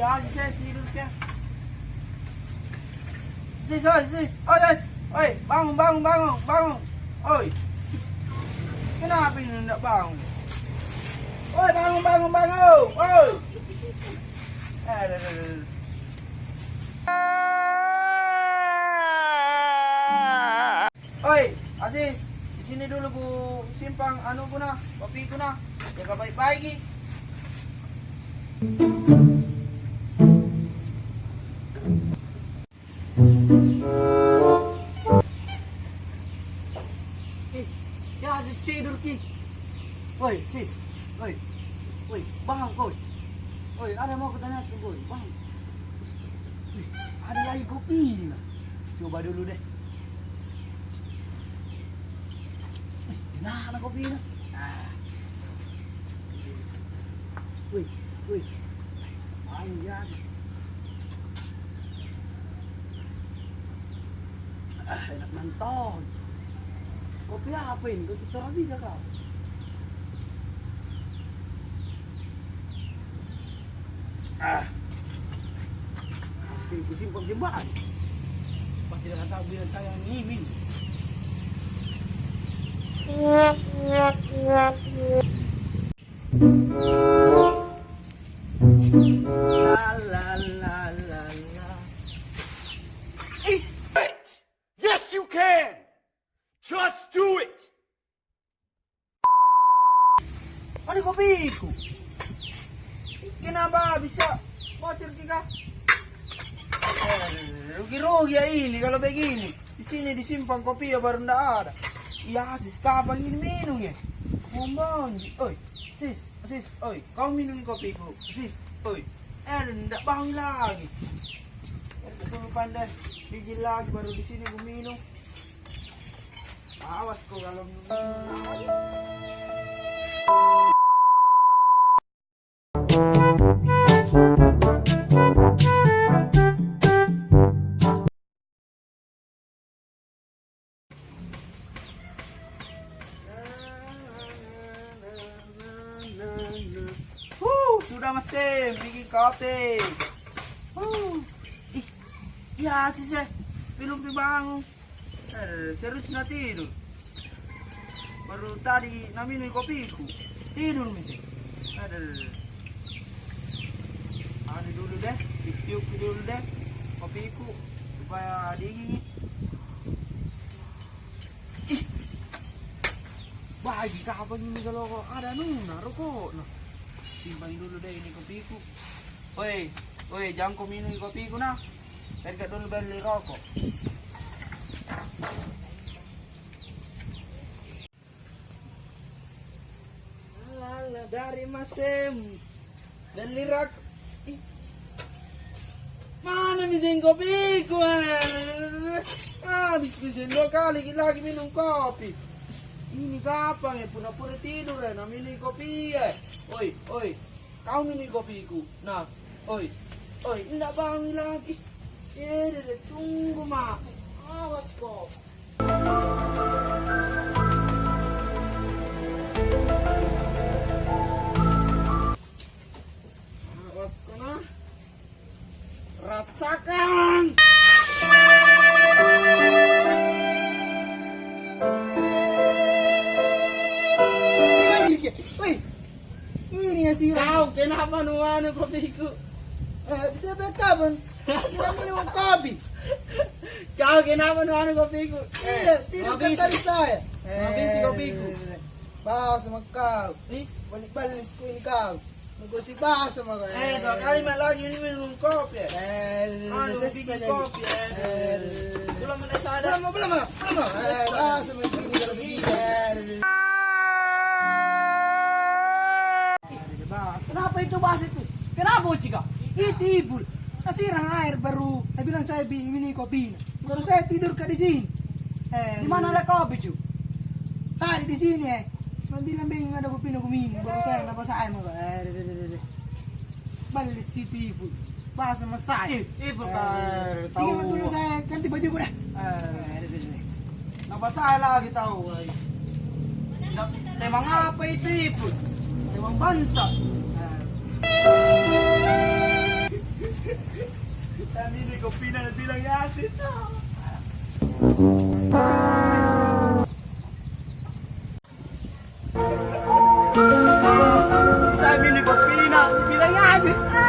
Ya, si Ses, tidur dia. Sis, oi, sis. Oi, sis. Oi, bangun, bangun, bangun, bangun. Oi. Kenapa ini enggak bangun? Oi, bangun, bangun, bangun. Oi. Dah, dah, dah. Oi, Aziz. Di sini dulu Bu simpang anu ku na, kopi ku na. Jaga baik-baik. Ya Aziz tidur ki. Woi, sis. Woi. Woi, bangun koi. Woi, ada mau kutanya ke koi. Wih, ada lagi kopi. Nah. Coba dulu deh. Wih, enak na kopi na. Ah. Wih, wih. Ya. Aziz. Ah, enak nonton. Kopi apa ini? Kopi Torabika kau? Ah. Pasti pusing kok jembatan. Pasti dengan tahu bila saya ngimin. La la Kopiku? Kenapa bisa bocor kita? Eh, Rugi-rugi ya ini kalau begini. Di sini disimpan kopi ya baru ndak ada. Ya sis, kapan ini minum ya? Ngomong, oi, sis, sis, oi, kau minum kopiku, sis, oi, eh ndak bangun lagi. Eh, Betul pandai, biji lagi baru di sini gue minum. Awas kau kalau minum. Sudah masih bikin kopi. Huh. Ih, ya sih saya belum bangun. Eh, serius na tidur. Baru tadi na minum kopiku. Tidur misi. Aduh. Ada dulu deh, tiup dulu deh. Kopiku supaya dingin. Ih, bagi kapan ini kalau ada nuna rokok nah simpan dulu deh ini kopiku woi woi jangan kau minum kopiku nah. Harga dulu beli rokok. Dari Masem beli rak Ih. Mana misen kopiku eh? habis misen dua kali lagi minum kopi ini kapan ya pura-pura tidur ya nah minum kopi ya oi oi kau minum kopiku nah oi oi enggak bangun lagi ya deh tunggu mak awas kok awas Anjir, Woi, ini ya sih. Kau kenapa nu anu kopiku? Eh, siapa kapan? Tidak minum kopi. Kau kenapa nu anu kopiku? Tidak, tidak habis. kata saya. Eh, Habis kopiku. Bawa sama kau. Ih, balik-balik ku ini kau. Nunggu si bahas sama kau. Eh, dua kali mak lagi ini minum kopi. Eh, bikin kopi. Eh, belum ada sadar. Belum, belum, belum. Eh, bahas sama ini kalau begini. Kenapa itu bahas itu? Kenapa Cika? Itu ibu. Kasirang air baru. Saya bilang saya bingung ini kopi. Baru saya tidur ke di sini. Eh, Di mana ada kopi, cu? Tadi di sini eh. Man bilang bingung ada kopi aku minum. Baru saya napa saya mau. Eh. Balik sedikit ibu. Bahas sama saya. Ibu Eh, kan Tinggal dulu saya ganti baju gue dah. Eh, Eh. Napa saya lagi tahu? Na- Temang apa itu, ibu? Temang bansa. Kami di Kopina na bilang yasin na. Sabi ni Kopina, bilang yasin na.